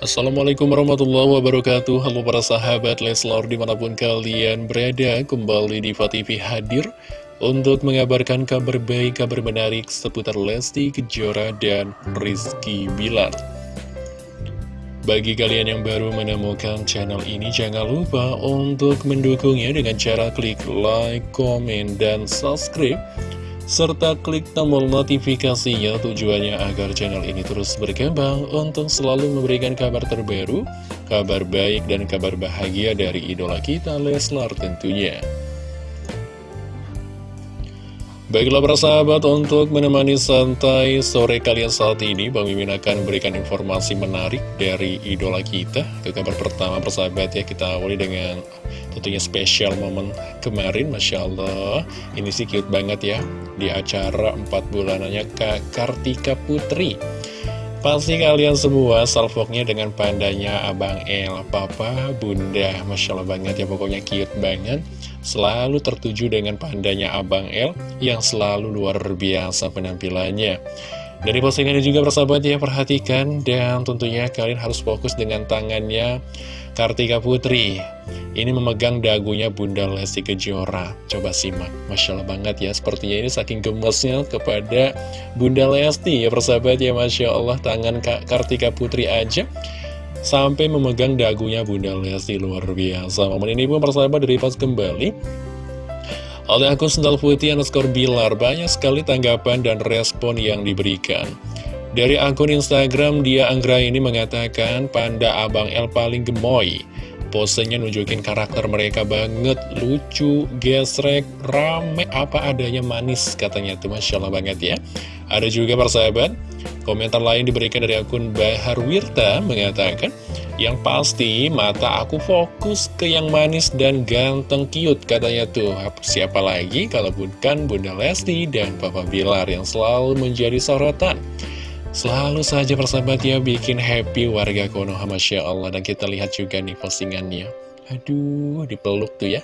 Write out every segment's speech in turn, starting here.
Assalamualaikum warahmatullahi wabarakatuh. Halo para sahabat Leslar di mana pun kalian berada Kembali di TV hadir Untuk mengabarkan kabar baik, kabar menarik Seputar Lesti Kejora dan Rizky Bilar. Bagi kalian yang baru menemukan channel ini Jangan lupa untuk mendukungnya dengan cara klik like, komen, dan subscribe serta klik tombol notifikasinya tujuannya agar channel ini terus berkembang untuk selalu memberikan kabar terbaru, kabar baik dan kabar bahagia dari idola kita Leslar tentunya. Baiklah para sahabat, untuk menemani santai sore kalian saat ini, Bang Mimin akan memberikan informasi menarik dari idola kita. Ke kabar pertama persahabat ya, kita awali dengan tentunya spesial momen kemarin, Masya Allah. Ini sih cute banget ya, di acara 4 bulanannya Kak Kartika Putri. Pasti kalian semua salvoknya dengan pandanya Abang El, Papa, Bunda, Masya Allah banget ya, pokoknya cute banget selalu tertuju dengan pandanya Abang L yang selalu luar biasa penampilannya. Dari postingan ini juga bersahabat ya, perhatikan dan tentunya kalian harus fokus dengan tangannya Kartika Putri. Ini memegang dagunya Bunda Lesti Kejora. Coba simak, Masya Allah banget ya, sepertinya ini saking gemesnya kepada Bunda Lesti ya persahabat ya, Masya Allah tangan Kartika Putri aja sampai memegang dagunya Bunda Lesti luar biasa. Momen ini pun persahabat dari pas kembali oleh akun sendal putih underscore bilar banyak sekali tanggapan dan respon yang diberikan. Dari akun Instagram dia Anggra ini mengatakan panda abang El paling gemoy. Posenya nunjukin karakter mereka banget, lucu, gesrek, rame, apa adanya manis katanya tuh Masya Allah banget ya. Ada juga persahabat, komentar lain diberikan dari akun Bahar Wirta mengatakan, yang pasti mata aku fokus ke yang manis dan ganteng cute katanya tuh. Siapa lagi kalau bukan Bunda Lesti dan Papa Bilar yang selalu menjadi sorotan. Selalu saja persahabat ya bikin happy warga Konoha Masya Allah. Dan kita lihat juga nih postingannya. Aduh dipeluk tuh ya.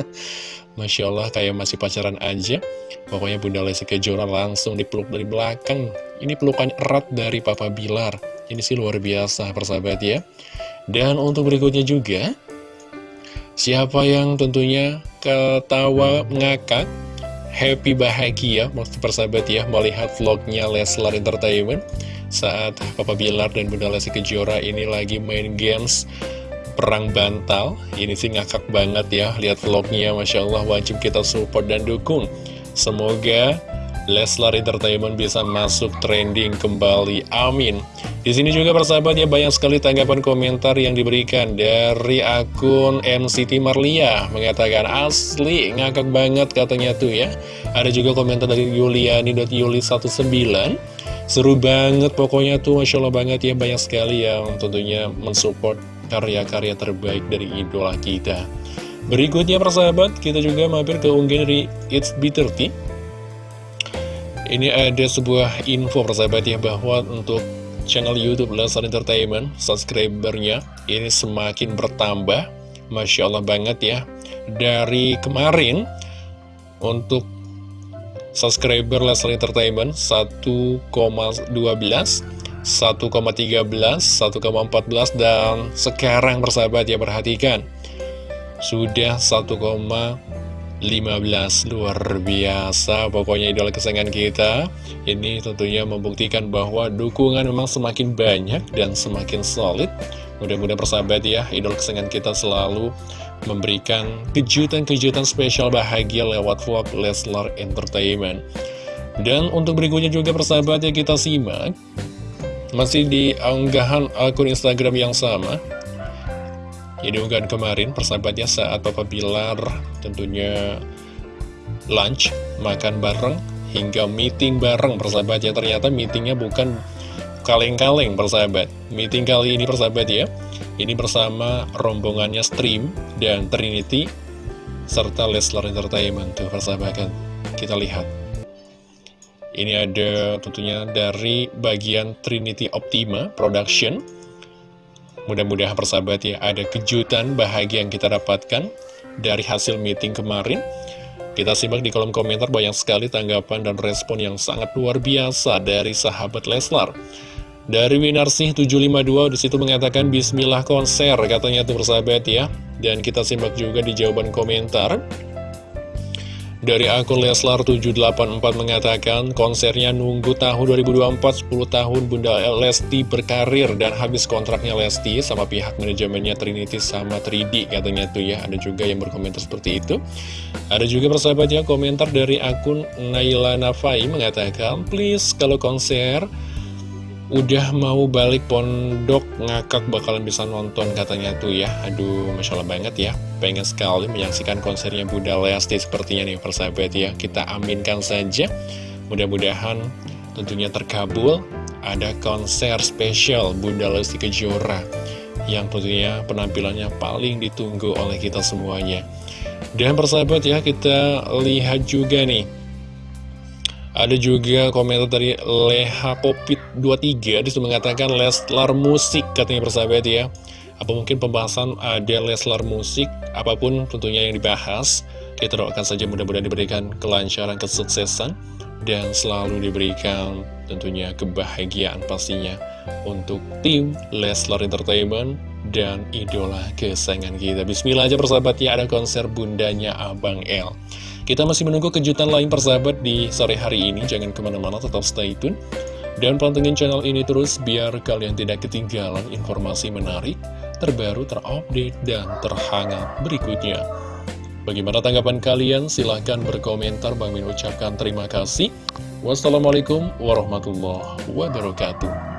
Masya Allah kayak masih pacaran aja. Pokoknya Bunda Lesti Kejora langsung dipeluk dari belakang. Ini pelukan erat dari Papa Bilar Ini sih luar biasa persahabat ya Dan untuk berikutnya juga Siapa yang tentunya ketawa ngakak happy bahagia maksud persahabat ya melihat vlognya Leslar Entertainment saat Papa Bilar dan Bunda Lesti Kejora ini lagi main games perang bantal ini sih ngakak banget ya lihat vlognya Masya Allah wajib kita support dan dukung semoga Leslar Entertainment bisa masuk trending kembali. Amin. Di sini juga persahabat ya banyak sekali tanggapan komentar yang diberikan dari akun NCT Marlia mengatakan asli ngakak banget katanya tuh ya. Ada juga komentar dari Yuliani.yuli19 Seru banget pokoknya tuh Masya Allah banget ya banyak sekali yang tentunya mensupport karya-karya terbaik dari idola kita. Berikutnya persahabat kita juga mampir ke unggahan dari It's B30 ini ada sebuah info persahabat ya bahwa untuk channel Youtube Lesar Entertainment subscribernya ini semakin bertambah Masya Allah banget ya. Dari kemarin untuk subscriber Lesar Entertainment 1,12 1,13 1,14 dan sekarang persahabat ya perhatikan sudah 1, 15 Luar biasa. Pokoknya idola kesayangan kita Ini tentunya membuktikan bahwa dukungan memang semakin banyak dan semakin solid. Mudah-mudahan persahabat ya Idola kesayangan kita selalu memberikan kejutan-kejutan spesial bahagia lewat vlog Leslar Entertainment. Dan untuk berikutnya juga persahabat ya kita simak. Masih di unggahan akun Instagram yang sama ini unggahan kemarin persahabatnya saat Papa Bilar tentunya lunch, makan bareng, hingga meeting bareng persahabat ya. Ternyata meetingnya bukan kaleng-kaleng persahabat. Meeting kali ini persahabat ya. Ini bersama rombongannya Stream dan Trinity serta Leslar Entertainment tuh persahabat kan. Kita lihat. Ini ada tentunya dari bagian Trinity Optima Production Mudah-mudahan persahabat ya ada kejutan bahagia yang kita dapatkan dari hasil meeting kemarin. Kita simak di kolom komentar banyak sekali tanggapan dan respon yang sangat luar biasa dari sahabat Leslar. Dari Winarsih 752 di situ mengatakan Bismillah konser katanya tuh persahabat ya Dan kita simak juga di jawaban komentar dari akun Leslar784 mengatakan konsernya nunggu tahun 2024 10 tahun Bunda Lesti berkarir dan habis kontraknya Lesti sama pihak manajemennya Trinity sama 3D katanya tuh ya. Ada juga yang berkomentar seperti itu. Ada juga persahabat ya komentar dari akun Naila Nafai mengatakan please kalau konser udah mau balik pondok ngakak bakalan bisa nonton katanya tuh ya. Aduh Masya Allah banget ya. Pengen sekali menyaksikan konsernya Bunda Lesti sepertinya nih persahabat ya. Kita aminkan saja. Mudah-mudahan tentunya terkabul. Ada konser spesial Bunda Lesti Kejora Yang tentunya penampilannya paling ditunggu oleh kita semuanya. Dan persahabat ya kita lihat juga nih ada juga komentar dari Leha Popit 23 Di situ mengatakan Leslar musik katanya persahabat ya. Apa mungkin pembahasan ada Leslar musik? Apa pun tentunya yang dibahas Kita doakan saja mudah-mudahan diberikan kelancaran, kesuksesan Dan selalu diberikan tentunya kebahagiaan pastinya Untuk tim Leslar Entertainment dan idola kesayangan kita. Bismillah aja persahabat ya ada konser bundanya Abang L kita masih menunggu kejutan lain persahabat di sore hari ini. Jangan ke mana-mana, tetap stay tune. Dan pantengin channel ini terus biar kalian tidak ketinggalan informasi menarik, terbaru, terupdate, dan terhangat berikutnya. Bagaimana tanggapan kalian? Silahkan berkomentar. Bang Min ucapkan terima kasih. Wassalamualaikum warahmatullahi wabarakatuh.